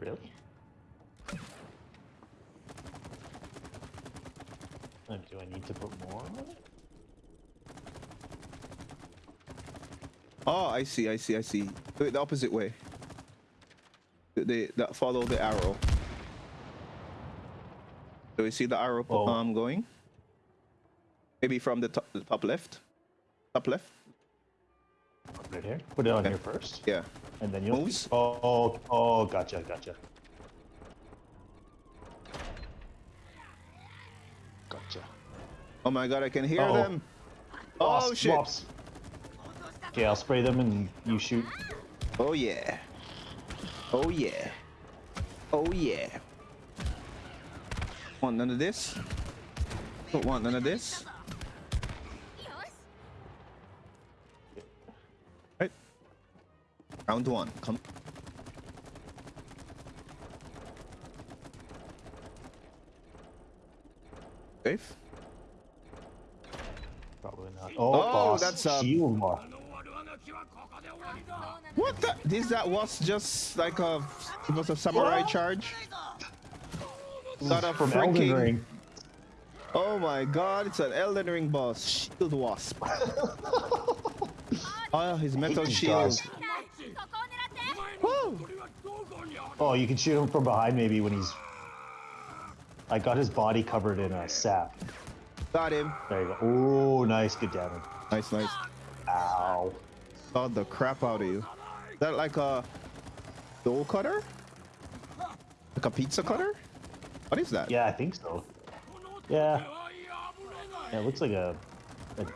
Really? And do I need to put more on it? Oh, I see, I see, I see. Do it the opposite way. The, the follow the arrow. Do we see the arrow Oh. um going? Maybe from the top, the top left. Top left. Put it here. Put it on Okay. here first, Yeah. and then you'll. Moves? Oh, oh, oh, gotcha, gotcha. Gotcha. Oh my god, I can hear Uh-oh. them. Oh, oh Wasp, shit. Okay, I'll spray them and you shoot. Oh yeah. Oh yeah. Oh yeah. Want none of this? Don't want none of this. Round one. Come. Safe. Probably not. Oh, Oh, that's a- uh, shield lock. What the? This that was just like a it was a samurai charge. Got a from Elden freaking- Ring. Oh my god, it's an Elden Ring boss. Shield wasp. oh, his metal shield. guys. Oh, you can shoot him from behind maybe when he's. I got his body covered in a sap. Got him. There you go. Oh, nice, good damage. Nice, nice. Ow. Got the crap out of you. Is that like a dough cutter? Like a pizza cutter? What is that? Yeah, I think so. Yeah. Yeah, it looks like a, a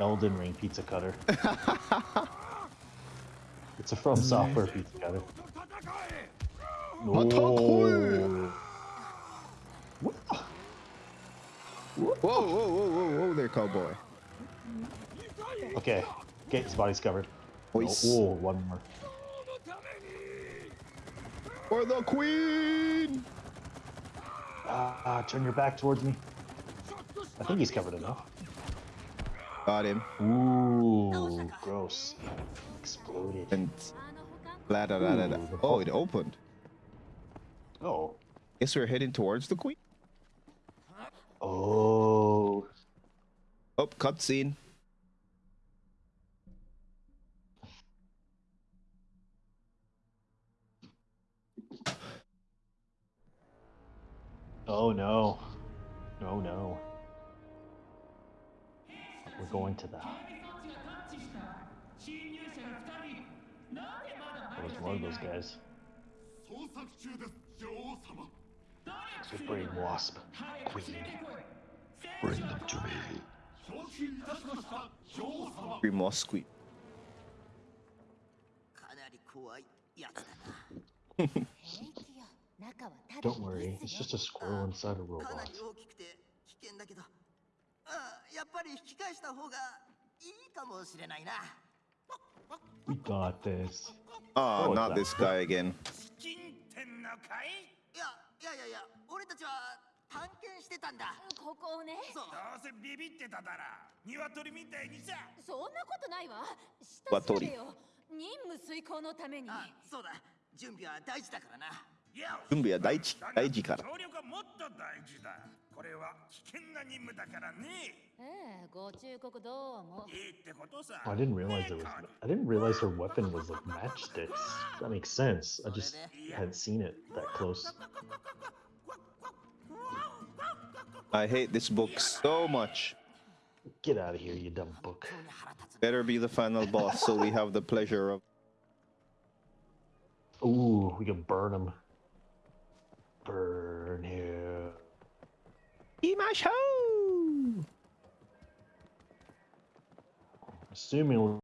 Elden Ring pizza cutter. it's a From Software piece together. What? Whoa, whoa, whoa, whoa, whoa there, cowboy. Okay, okay, his body's covered. Oh, Nice. oh, one more. For the queen! Ah, ah, turn your back towards me. I think he's covered enough. Got him. Ooh, gross. Exploded. And blah, da, da, da, da. Oh, it opened. Oh. Guess we're heading towards the queen. Oh. Oh, cutscene. Oh no. Oh no. We're going to the... Let's lug those guys. So wasp. Queen. Bring them to me. Bring more queen. Don't worry, it's just a squirrel inside a robot. あやっぱり引き返した方がいいかもしれないな。We got this. Oh, Oh, not this guy again. 金店のかいいやいやいやいや俺たちは探検してたんだ。ここをね。そう。どうせビビってただら鶏みたいにさ。そんなことないわ。わ下調べよ任務遂行のために。あそうだ。準備は大事だからな 準備は大事大事から協力はもっと大事だこれは危険な任務だからねええご忠告どうもいいってことさ Oh, I didn't realize it was. I didn't realize her weapon was like matchsticks. That makes sense. I just hadn't seen it that close. I hate this book so much. Get out of here, you dumb book. 本当に腹立つ Better be the final boss so we have the pleasure of. Ooh, we can burn him. Burn him. Imasho! Assuming